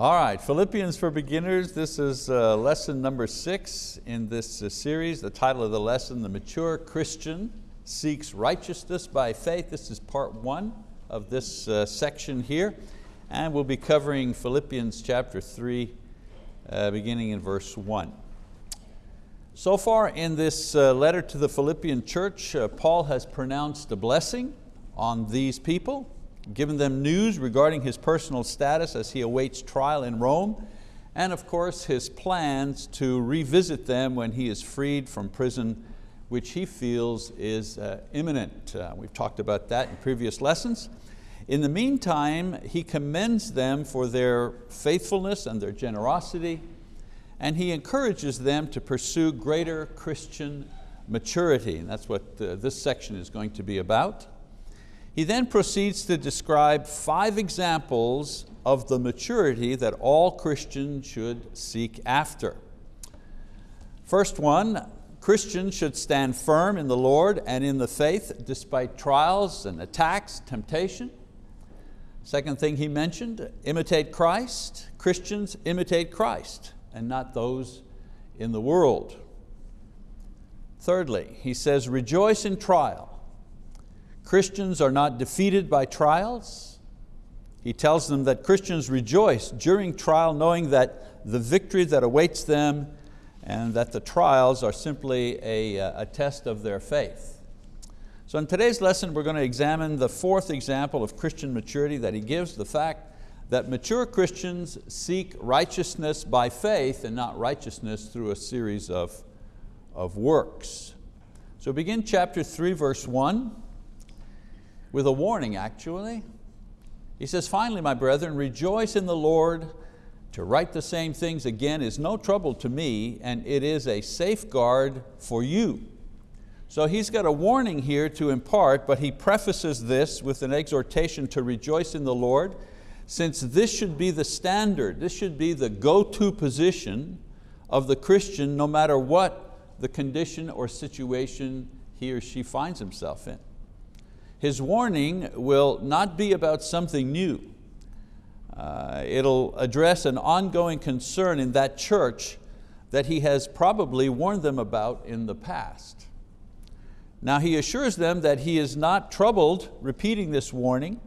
All right, Philippians for Beginners. This is uh, lesson number six in this uh, series. The title of the lesson, The Mature Christian Seeks Righteousness by Faith. This is part one of this uh, section here. And we'll be covering Philippians chapter three, uh, beginning in verse one. So far in this uh, letter to the Philippian church, uh, Paul has pronounced a blessing on these people, given them news regarding his personal status as he awaits trial in Rome, and of course his plans to revisit them when he is freed from prison, which he feels is uh, imminent. Uh, we've talked about that in previous lessons. In the meantime, he commends them for their faithfulness and their generosity, and he encourages them to pursue greater Christian maturity, and that's what uh, this section is going to be about. He then proceeds to describe five examples of the maturity that all Christians should seek after. First one, Christians should stand firm in the Lord and in the faith despite trials and attacks, temptation. Second thing he mentioned, imitate Christ. Christians imitate Christ and not those in the world. Thirdly, he says, rejoice in trial. Christians are not defeated by trials. He tells them that Christians rejoice during trial knowing that the victory that awaits them and that the trials are simply a, uh, a test of their faith. So in today's lesson we're going to examine the fourth example of Christian maturity that he gives, the fact that mature Christians seek righteousness by faith and not righteousness through a series of, of works. So begin chapter three, verse one with a warning actually. He says, finally, my brethren, rejoice in the Lord. To write the same things again is no trouble to me, and it is a safeguard for you. So he's got a warning here to impart, but he prefaces this with an exhortation to rejoice in the Lord, since this should be the standard, this should be the go-to position of the Christian no matter what the condition or situation he or she finds himself in. His warning will not be about something new. Uh, it'll address an ongoing concern in that church that he has probably warned them about in the past. Now he assures them that he is not troubled repeating this warning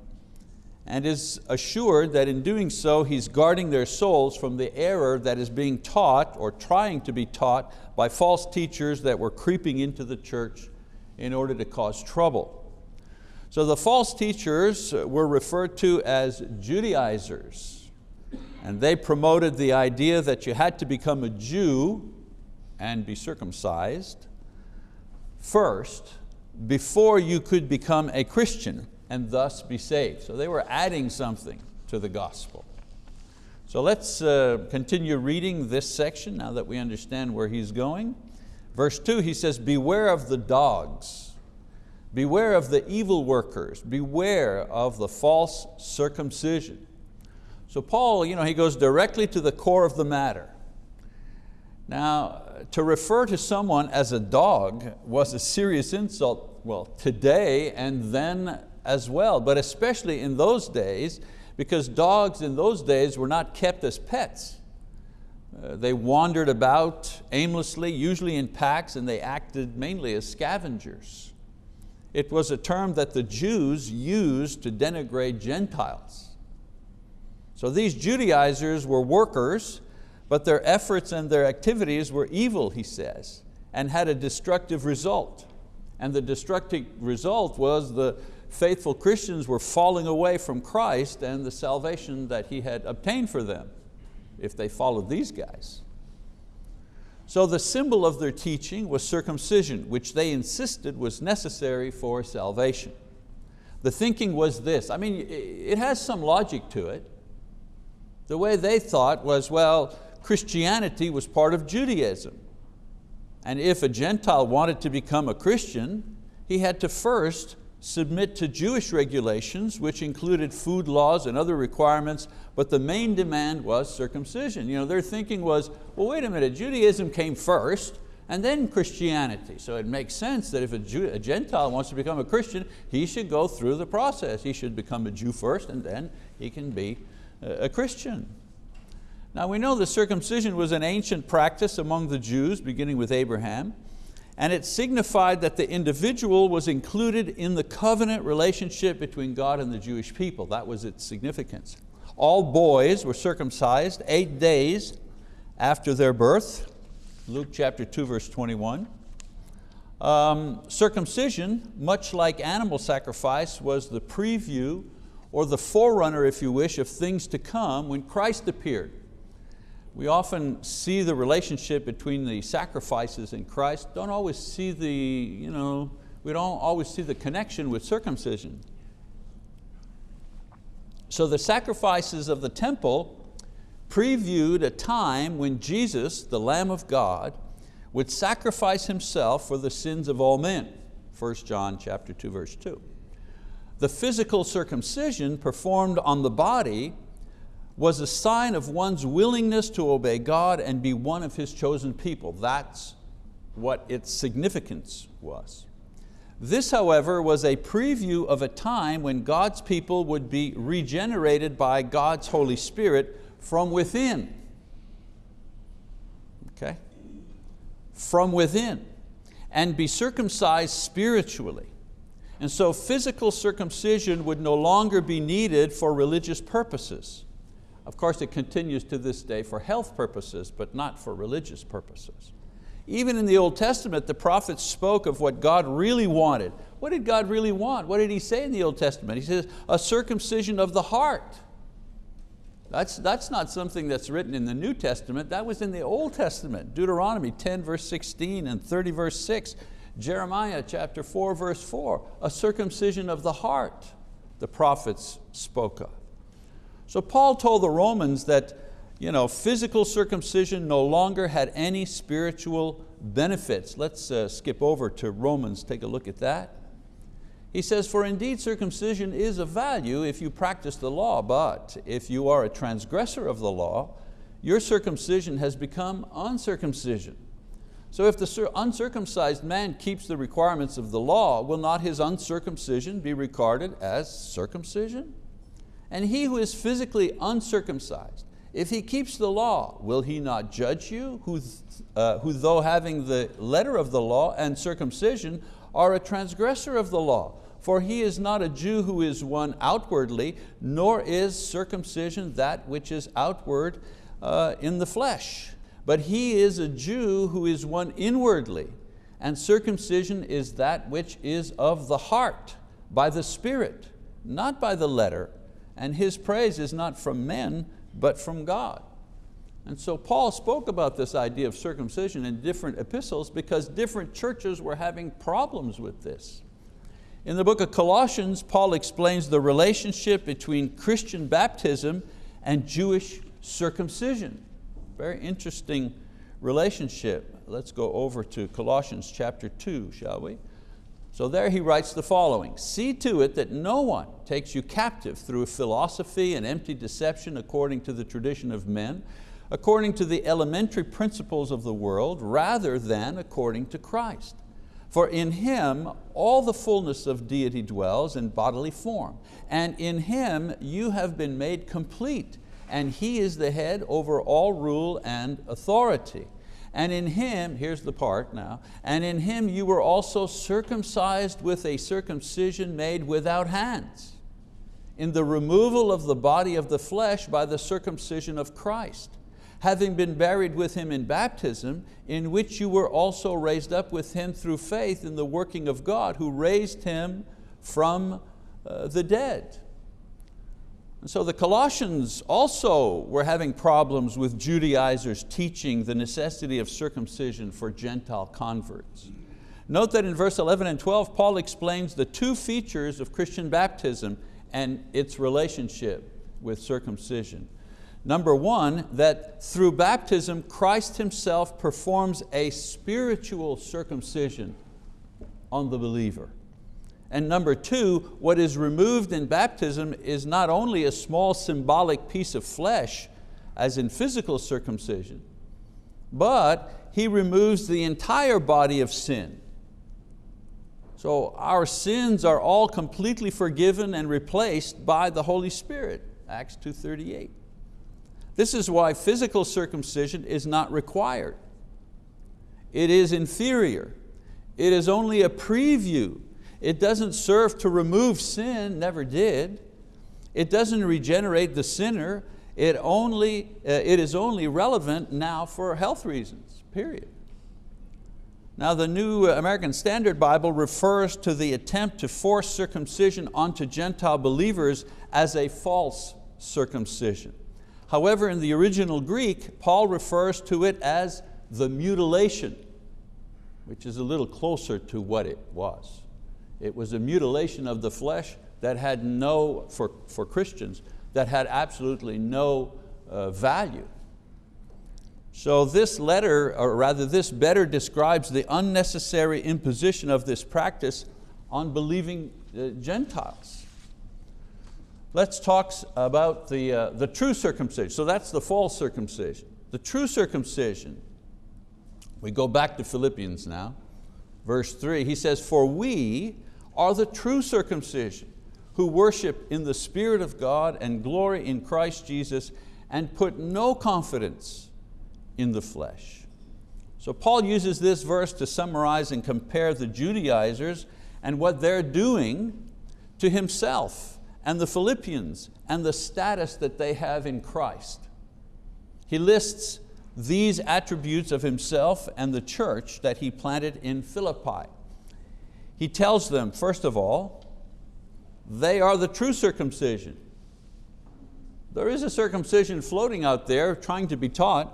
and is assured that in doing so he's guarding their souls from the error that is being taught or trying to be taught by false teachers that were creeping into the church in order to cause trouble. So the false teachers were referred to as Judaizers. And they promoted the idea that you had to become a Jew and be circumcised first before you could become a Christian and thus be saved. So they were adding something to the gospel. So let's uh, continue reading this section now that we understand where he's going. Verse two, he says, beware of the dogs Beware of the evil workers, beware of the false circumcision. So Paul, you know, he goes directly to the core of the matter. Now, to refer to someone as a dog was a serious insult, well, today and then as well, but especially in those days, because dogs in those days were not kept as pets. Uh, they wandered about aimlessly, usually in packs, and they acted mainly as scavengers. It was a term that the Jews used to denigrate Gentiles. So these Judaizers were workers, but their efforts and their activities were evil, he says, and had a destructive result. And the destructive result was the faithful Christians were falling away from Christ and the salvation that He had obtained for them if they followed these guys. So the symbol of their teaching was circumcision, which they insisted was necessary for salvation. The thinking was this, I mean, it has some logic to it. The way they thought was, well, Christianity was part of Judaism. And if a Gentile wanted to become a Christian, he had to first submit to Jewish regulations, which included food laws and other requirements, but the main demand was circumcision. You know, their thinking was, well, wait a minute, Judaism came first, and then Christianity. So it makes sense that if a, Jew, a, Gentile wants to become a Christian, he should go through the process. He should become a Jew first, and then he can be uh, a Christian. Now we know the circumcision was an ancient practice among the Jews, beginning with Abraham, and it signified that the individual was included in the covenant relationship between God and the Jewish people. That was its significance. All boys were circumcised eight days after their birth, Luke chapter 2, verse 21. Um, circumcision, much like animal sacrifice, was the preview or the forerunner, if you wish, of things to come when Christ appeared. We often see the relationship between the sacrifices in Christ, don't always see the, you know, we don't always see the connection with circumcision. So the sacrifices of the temple previewed a time when Jesus, the Lamb of God, would sacrifice Himself for the sins of all men. 1 John chapter 2, verse 2. The physical circumcision performed on the body was a sign of one's willingness to obey God and be one of His chosen people. That's what its significance was. This, however, was a preview of a time when God's people would be regenerated by God's Holy Spirit from within. Okay? From within and be circumcised spiritually. And so physical circumcision would no longer be needed for religious purposes. Of course, it continues to this day for health purposes, but not for religious purposes. Even in the Old Testament, the prophets spoke of what God really wanted. What did God really want? What did He say in the Old Testament? He says, a circumcision of the heart. That's, that's not something that's written in the New Testament, that was in the Old Testament. Deuteronomy 10 verse 16 and 30 verse 6. Jeremiah chapter 4 verse 4, a circumcision of the heart the prophets spoke of. So Paul told the Romans that you know, physical circumcision no longer had any spiritual benefits. Let's uh, skip over to Romans, take a look at that. He says, for indeed circumcision is of value if you practice the law, but if you are a transgressor of the law, your circumcision has become uncircumcision. So if the uncircumcised man keeps the requirements of the law, will not his uncircumcision be regarded as circumcision? And he who is physically uncircumcised, if he keeps the law, will he not judge you, who, uh, who though having the letter of the law and circumcision are a transgressor of the law? For he is not a Jew who is one outwardly, nor is circumcision that which is outward uh, in the flesh. But he is a Jew who is one inwardly, and circumcision is that which is of the heart, by the Spirit, not by the letter, and his praise is not from men, but from God. And so Paul spoke about this idea of circumcision in different epistles because different churches were having problems with this. In the book of Colossians, Paul explains the relationship between Christian baptism and Jewish circumcision. Very interesting relationship. Let's go over to Colossians chapter 2, shall we? So there he writes the following, see to it that no one takes you captive through philosophy and empty deception according to the tradition of men, according to the elementary principles of the world, rather than according to Christ. For in Him all the fullness of deity dwells in bodily form, and in Him you have been made complete, and He is the head over all rule and authority. And in Him, here's the part now, and in Him you were also circumcised with a circumcision made without hands, in the removal of the body of the flesh by the circumcision of Christ, having been buried with Him in baptism, in which you were also raised up with Him through faith in the working of God, who raised Him from uh, the dead. And so the Colossians also were having problems with Judaizers teaching the necessity of circumcision for Gentile converts. Note that in verse 11 and 12, Paul explains the two features of Christian baptism and its relationship with circumcision. Number one, that through baptism, Christ Himself performs a spiritual circumcision on the believer. And number two, what is removed in baptism is not only a small symbolic piece of flesh, as in physical circumcision, but He removes the entire body of sin. So our sins are all completely forgiven and replaced by the Holy Spirit, Acts 2.38. This is why physical circumcision is not required. It is inferior. It is only a preview. It doesn't serve to remove sin, never did. It doesn't regenerate the sinner. It, only, uh, it is only relevant now for health reasons, period. Now the New American Standard Bible refers to the attempt to force circumcision onto Gentile believers as a false circumcision. However, in the original Greek, Paul refers to it as the mutilation, which is a little closer to what it was. It was a mutilation of the flesh that had no, for, for Christians, that had absolutely no uh, value. So this letter, or rather this better describes the unnecessary imposition of this practice on believing uh, Gentiles. Let's talk about the, uh, the true circumcision. So that's the false circumcision. The true circumcision, we go back to Philippians now, verse three, he says, for we are the true circumcision who worship in the Spirit of God and glory in Christ Jesus and put no confidence in the flesh. So Paul uses this verse to summarize and compare the Judaizers and what they're doing to himself and the Philippians and the status that they have in Christ. He lists these attributes of himself and the church that he planted in Philippi. He tells them, first of all, they are the true circumcision. There is a circumcision floating out there trying to be taught,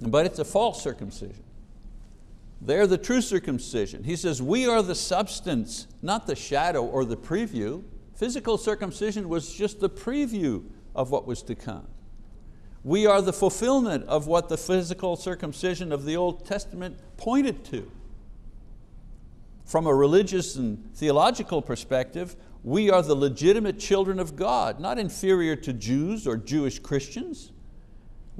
but it's a false circumcision. They're the true circumcision. He says, we are the substance, not the shadow or the preview. Physical circumcision was just the preview of what was to come. We are the fulfillment of what the physical circumcision of the Old Testament pointed to. From a religious and theological perspective, we are the legitimate children of God, not inferior to Jews or Jewish Christians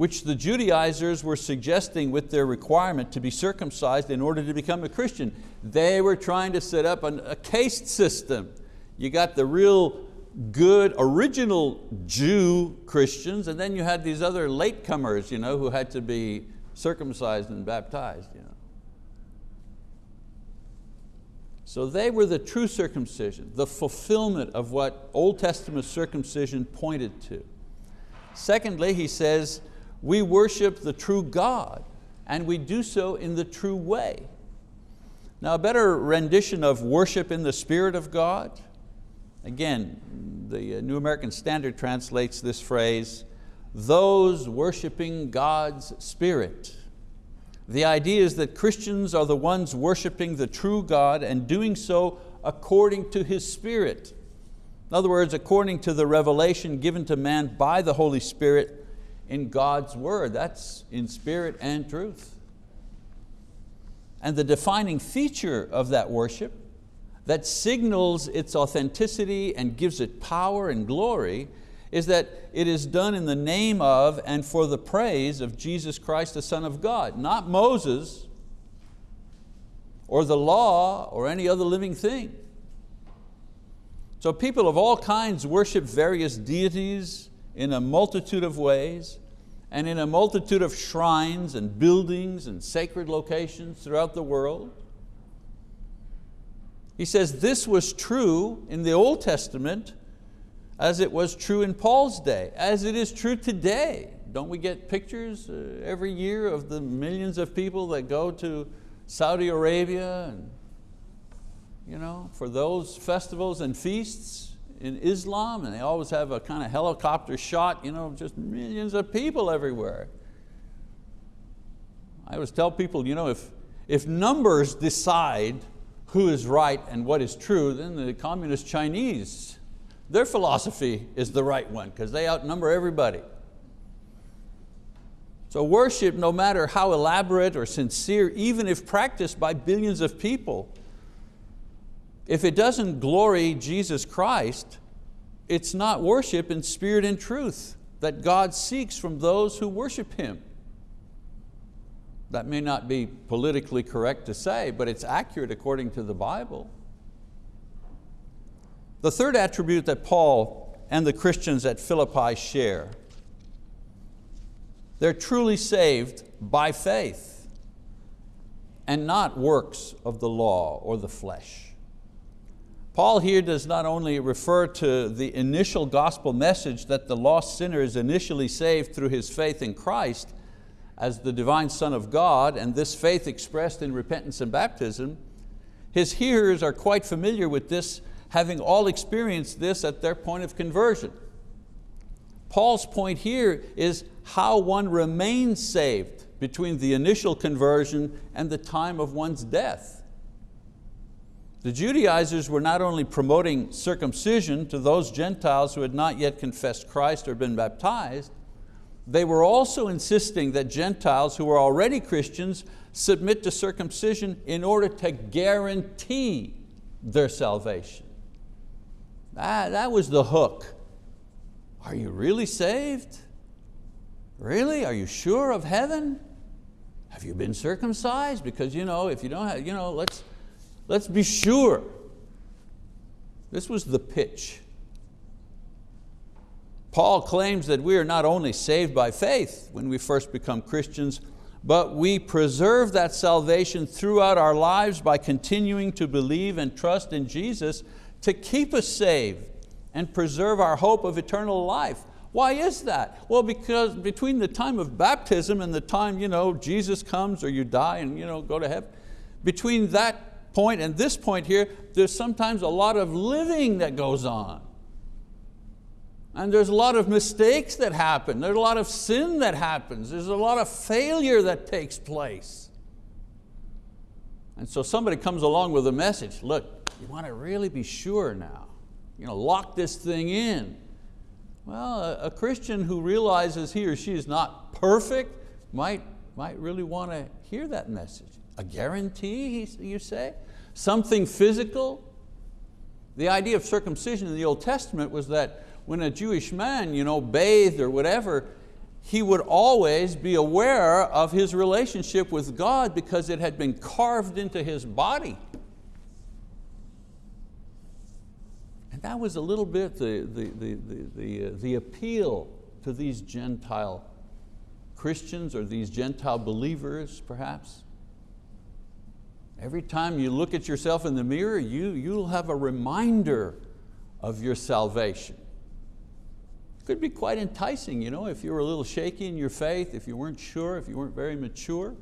which the Judaizers were suggesting with their requirement to be circumcised in order to become a Christian. They were trying to set up an, a caste system. You got the real good original Jew Christians and then you had these other latecomers you know, who had to be circumcised and baptized. You know. So they were the true circumcision, the fulfillment of what Old Testament circumcision pointed to. Secondly, he says, we worship the true God and we do so in the true way. Now a better rendition of worship in the Spirit of God, again, the uh, New American Standard translates this phrase, those worshiping God's Spirit. The idea is that Christians are the ones worshiping the true God and doing so according to His Spirit. In other words, according to the revelation given to man by the Holy Spirit in God's word. That's in spirit and truth. And the defining feature of that worship that signals its authenticity and gives it power and glory is that it is done in the name of and for the praise of Jesus Christ, the Son of God, not Moses or the law or any other living thing. So people of all kinds worship various deities in a multitude of ways and in a multitude of shrines and buildings and sacred locations throughout the world. He says this was true in the Old Testament as it was true in Paul's day, as it is true today. Don't we get pictures uh, every year of the millions of people that go to Saudi Arabia and you know, for those festivals and feasts? in Islam and they always have a kind of helicopter shot, you know, just millions of people everywhere. I always tell people, you know, if, if numbers decide who is right and what is true, then the communist Chinese, their philosophy is the right one because they outnumber everybody. So worship, no matter how elaborate or sincere, even if practiced by billions of people, if it doesn't glory Jesus Christ, it's not worship in spirit and truth that God seeks from those who worship Him. That may not be politically correct to say, but it's accurate according to the Bible. The third attribute that Paul and the Christians at Philippi share. They're truly saved by faith and not works of the law or the flesh. Paul here does not only refer to the initial gospel message that the lost sinner is initially saved through his faith in Christ as the divine Son of God, and this faith expressed in repentance and baptism, his hearers are quite familiar with this, having all experienced this at their point of conversion. Paul's point here is how one remains saved between the initial conversion and the time of one's death. The Judaizers were not only promoting circumcision to those Gentiles who had not yet confessed Christ or been baptized, they were also insisting that Gentiles who were already Christians submit to circumcision in order to guarantee their salvation. That, that was the hook. Are you really saved? Really, are you sure of heaven? Have you been circumcised? Because you know, if you don't have, you know, let's, Let's be sure. This was the pitch. Paul claims that we are not only saved by faith when we first become Christians, but we preserve that salvation throughout our lives by continuing to believe and trust in Jesus to keep us saved and preserve our hope of eternal life. Why is that? Well, because between the time of baptism and the time you know, Jesus comes or you die and you know, go to heaven, between that point and this point here, there's sometimes a lot of living that goes on. And there's a lot of mistakes that happen. There's a lot of sin that happens. There's a lot of failure that takes place. And so somebody comes along with a message, look, you want to really be sure now. You know, lock this thing in. Well, a, Christian who realizes he or she is not perfect might, might really want to hear that message. A guarantee, you say? Something physical? The idea of circumcision in the Old Testament was that when a Jewish man you know, bathed or whatever, he would always be aware of his relationship with God because it had been carved into his body. And that was a little bit the, the, the, the, the, uh, the appeal to these Gentile Christians or these Gentile believers perhaps. Every time you look at yourself in the mirror, you, you'll have a reminder of your salvation. It could be quite enticing, you know, if you were a little shaky in your faith, if you weren't sure, if you weren't very mature.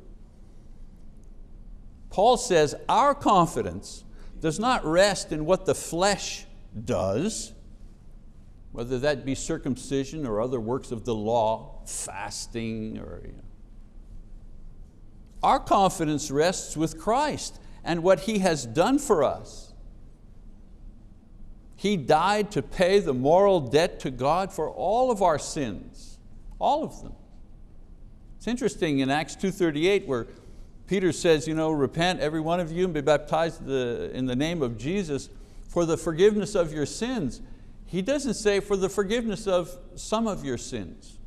Paul says our confidence does not rest in what the flesh does, whether that be circumcision or other works of the law, fasting or you know, our confidence rests with Christ and what He has done for us. He died to pay the moral debt to God for all of our sins, all of them. It's interesting in Acts 2.38 where Peter says, you know, repent every one of you and be baptized in the name of Jesus for the forgiveness of your sins. He doesn't say for the forgiveness of some of your sins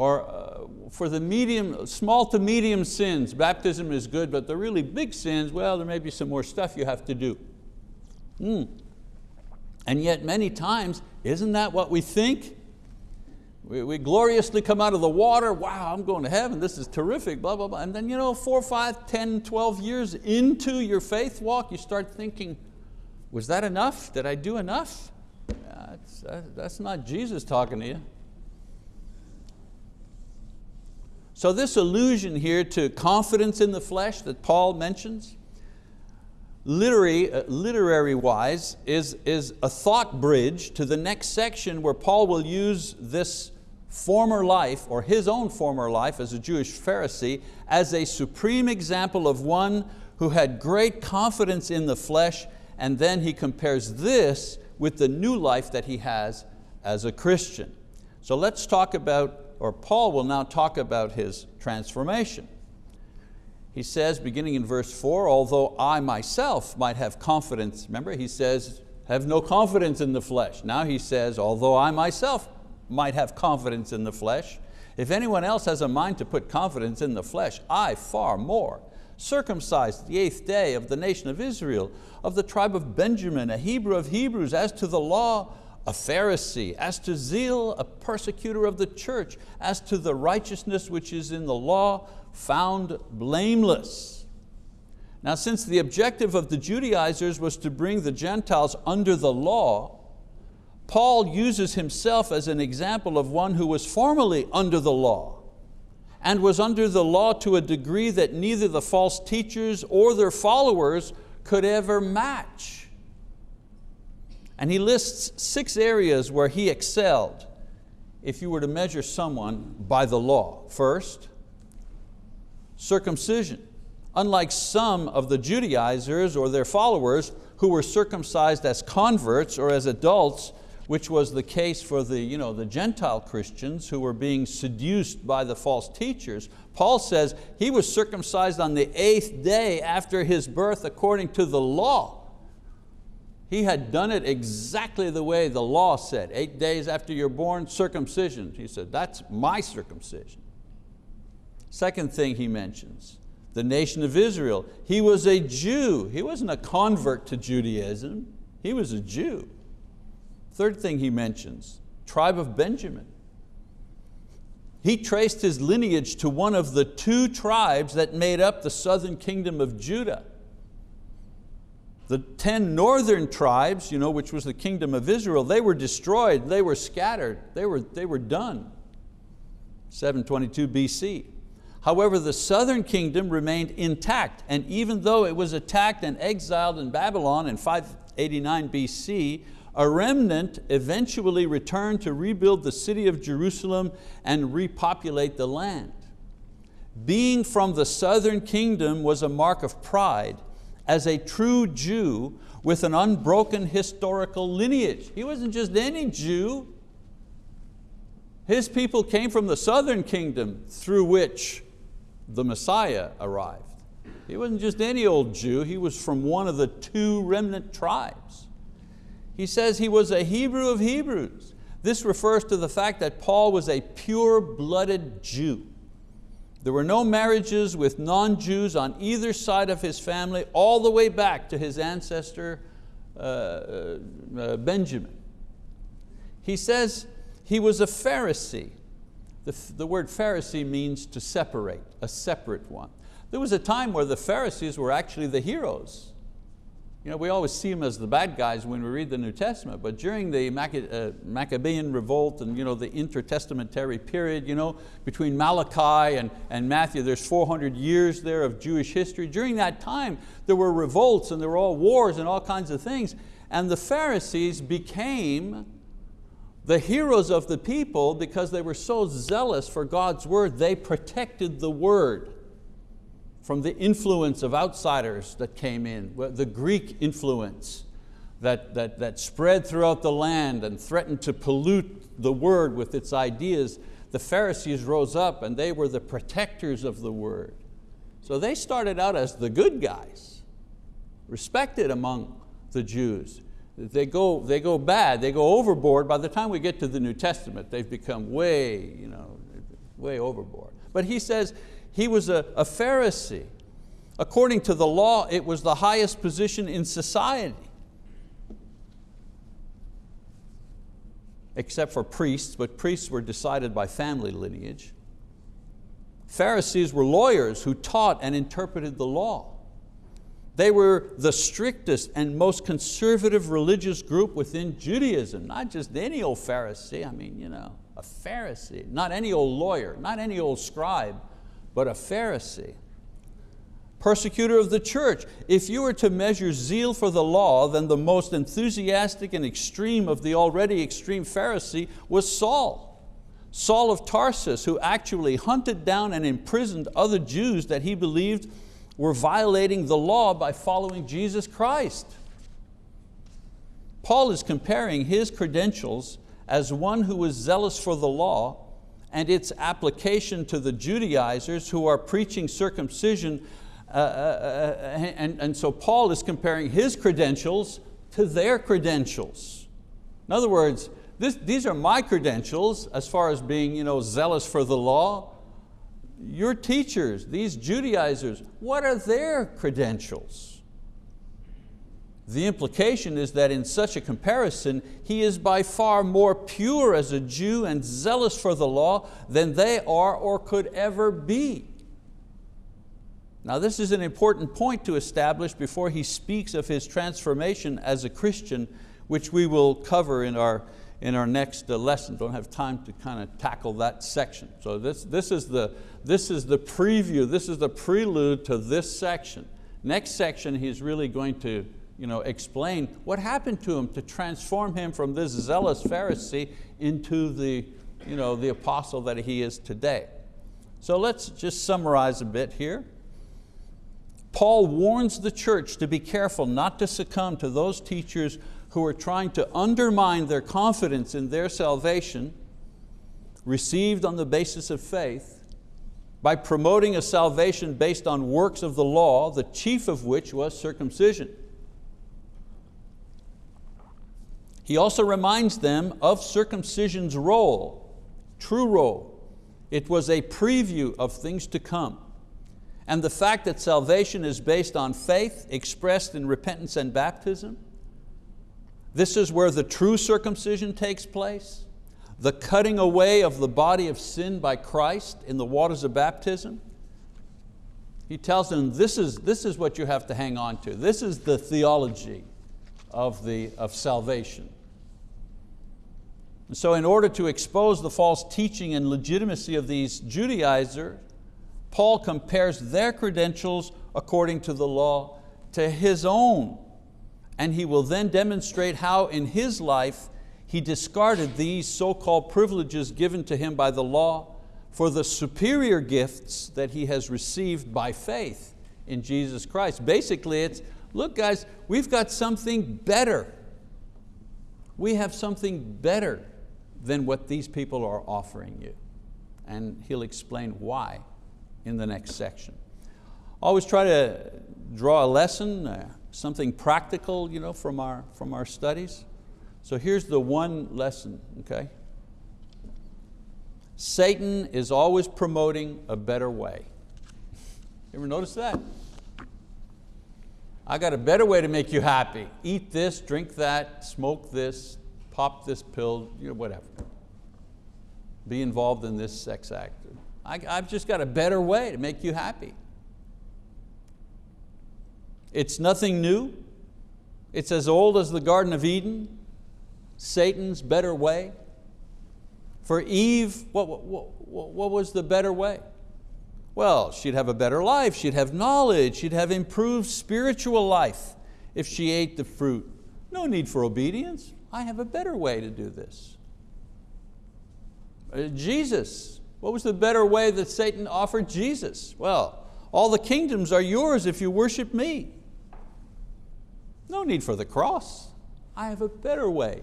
or uh, for the medium, small to medium sins, baptism is good, but the really big sins, well, there may be some more stuff you have to do. Mm. And yet many times, isn't that what we think? We, we, gloriously come out of the water, wow, I'm going to heaven, this is terrific, blah, blah, blah. And then you know, four, five, 10, 12 years into your faith walk, you start thinking, was that enough? Did I do enough? Uh, that's, uh, that's not Jesus talking to you. So this allusion here to confidence in the flesh that Paul mentions, literary, uh, literary wise, is, is a thought bridge to the next section where Paul will use this former life, or his own former life as a Jewish Pharisee, as a supreme example of one who had great confidence in the flesh, and then he compares this with the new life that he has as a Christian. So let's talk about or Paul will now talk about his transformation. He says, beginning in verse four, although I myself might have confidence, remember he says, have no confidence in the flesh. Now he says, although I myself might have confidence in the flesh, if anyone else has a mind to put confidence in the flesh, I far more. circumcised the eighth day of the nation of Israel, of the tribe of Benjamin, a Hebrew of Hebrews, as to the law, a Pharisee, as to zeal, a persecutor of the church, as to the righteousness which is in the law, found blameless. Now since the objective of the Judaizers was to bring the Gentiles under the law, Paul uses himself as an example of one who was formerly under the law and was under the law to a degree that neither the false teachers or their followers could ever match. And he lists six areas where he excelled if you were to measure someone by the law. First, circumcision. Unlike some of the Judaizers or their followers who were circumcised as converts or as adults, which was the case for the, you know, the Gentile Christians who were being seduced by the false teachers, Paul says he was circumcised on the eighth day after his birth according to the law. He had done it exactly the way the law said. Eight days after you're born, circumcision. He said, that's my circumcision. Second thing he mentions, the nation of Israel. He was a Jew. He wasn't a convert to Judaism. He was a Jew. Third thing he mentions, tribe of Benjamin. He traced his lineage to one of the two tribes that made up the southern kingdom of Judah. The 10 northern tribes, you know, which was the kingdom of Israel, they were destroyed, they were scattered, they were, they were done. 722 BC. However, the southern kingdom remained intact, and even though it was attacked and exiled in Babylon in 589 BC, a remnant eventually returned to rebuild the city of Jerusalem and repopulate the land. Being from the southern kingdom was a mark of pride, as a true Jew with an unbroken historical lineage. He wasn't just any Jew. His people came from the southern kingdom through which the Messiah arrived. He wasn't just any old Jew, he was from one of the two remnant tribes. He says he was a Hebrew of Hebrews. This refers to the fact that Paul was a pure-blooded Jew. There were no marriages with non-Jews on either side of his family, all the way back to his ancestor uh, uh, uh, Benjamin. He says he was a Pharisee. The, the word Pharisee means to separate, a separate one. There was a time where the Pharisees were actually the heroes. You know, we always see them as the bad guys when we read the New Testament, but during the uh, Maccabean revolt and you know, the intertestamentary period, you know, between Malachi and, and Matthew, there's 400 years there of Jewish history. During that time, there were revolts and there were all wars and all kinds of things. And the Pharisees became the heroes of the people because they were so zealous for God's word, they protected the word from the influence of outsiders that came in, the Greek influence that, that, that spread throughout the land and threatened to pollute the word with its ideas, the Pharisees rose up and they were the protectors of the word. So they started out as the good guys, respected among the Jews. They go, they go bad, they go overboard. By the time we get to the New Testament, they've become way, you know, way overboard. But he says, he was a, a Pharisee. According to the law, it was the highest position in society. Except for priests, but priests were decided by family lineage. Pharisees were lawyers who taught and interpreted the law. They were the strictest and most conservative religious group within Judaism, not just any old Pharisee, I mean, you know, a Pharisee, not any old lawyer, not any old scribe, but a Pharisee. Persecutor of the church. If you were to measure zeal for the law, then the most enthusiastic and extreme of the already extreme Pharisee was Saul. Saul of Tarsus, who actually hunted down and imprisoned other Jews that he believed were violating the law by following Jesus Christ. Paul is comparing his credentials as one who was zealous for the law and its application to the Judaizers who are preaching circumcision. Uh, uh, uh, and, and so Paul is comparing his credentials to their credentials. In other words, this, these are my credentials as far as being you know, zealous for the law. Your teachers, these Judaizers, what are their credentials? The implication is that in such a comparison, he is by far more pure as a Jew and zealous for the law than they are or could ever be. Now this is an important point to establish before he speaks of his transformation as a Christian, which we will cover in our, in our next uh, lesson. Don't have time to kind of tackle that section. So this, this, is the, this is the preview, this is the prelude to this section. Next section he's really going to you know, explain what happened to him to transform him from this zealous Pharisee into the, you know, the apostle that he is today. So let's just summarize a bit here. Paul warns the church to be careful not to succumb to those teachers who are trying to undermine their confidence in their salvation received on the basis of faith by promoting a salvation based on works of the law, the chief of which was circumcision. He also reminds them of circumcision's role, true role. It was a preview of things to come. And the fact that salvation is based on faith expressed in repentance and baptism, this is where the true circumcision takes place, the cutting away of the body of sin by Christ in the waters of baptism. He tells them this is, this is what you have to hang on to. This is the theology of, the, of salvation. And so in order to expose the false teaching and legitimacy of these Judaizers, Paul compares their credentials according to the law to his own. And he will then demonstrate how in his life he discarded these so-called privileges given to him by the law for the superior gifts that he has received by faith in Jesus Christ. Basically it's, look guys, we've got something better. We have something better than what these people are offering you. And he'll explain why in the next section. Always try to draw a lesson, uh, something practical you know, from, our, from our studies. So here's the one lesson, okay? Satan is always promoting a better way. You ever notice that? I got a better way to make you happy. Eat this, drink that, smoke this, pop this pill, you know, whatever. Be involved in this sex act. I, I've just got a better way to make you happy. It's nothing new. It's as old as the Garden of Eden, Satan's better way. For Eve, what, what, what, was the better way? Well, she'd have a better life, she'd have knowledge, she'd have improved spiritual life if she ate the fruit. No need for obedience. I have a better way to do this. Uh, Jesus, what was the better way that Satan offered Jesus? Well, all the kingdoms are yours if you worship me. No need for the cross. I have a better way.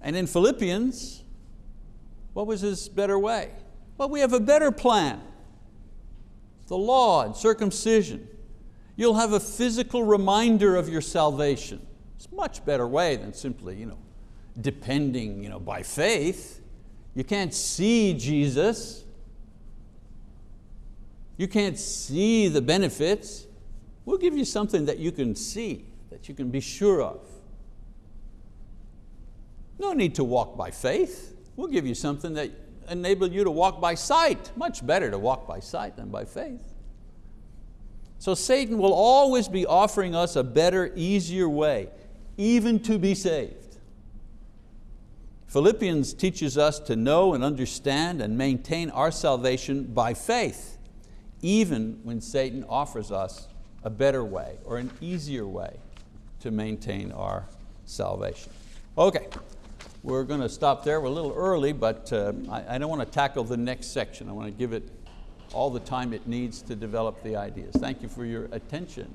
And in Philippians, what was his better way? Well, we have a better plan. The law and circumcision. You'll have a physical reminder of your salvation. It's a much better way than simply you know, depending you know, by faith. You can't see Jesus. You can't see the benefits. We'll give you something that you can see, that you can be sure of. No need to walk by faith. We'll give you something that enable you to walk by sight. Much better to walk by sight than by faith. So Satan will always be offering us a better, easier way, even to be saved. Philippians teaches us to know and understand and maintain our salvation by faith, even when Satan offers us a better way or an easier way to maintain our salvation. Okay, we're going to stop there. We're a little early, but uh, I, I don't want to tackle the next section. I want to give it all the time it needs to develop the ideas. Thank you for your attention.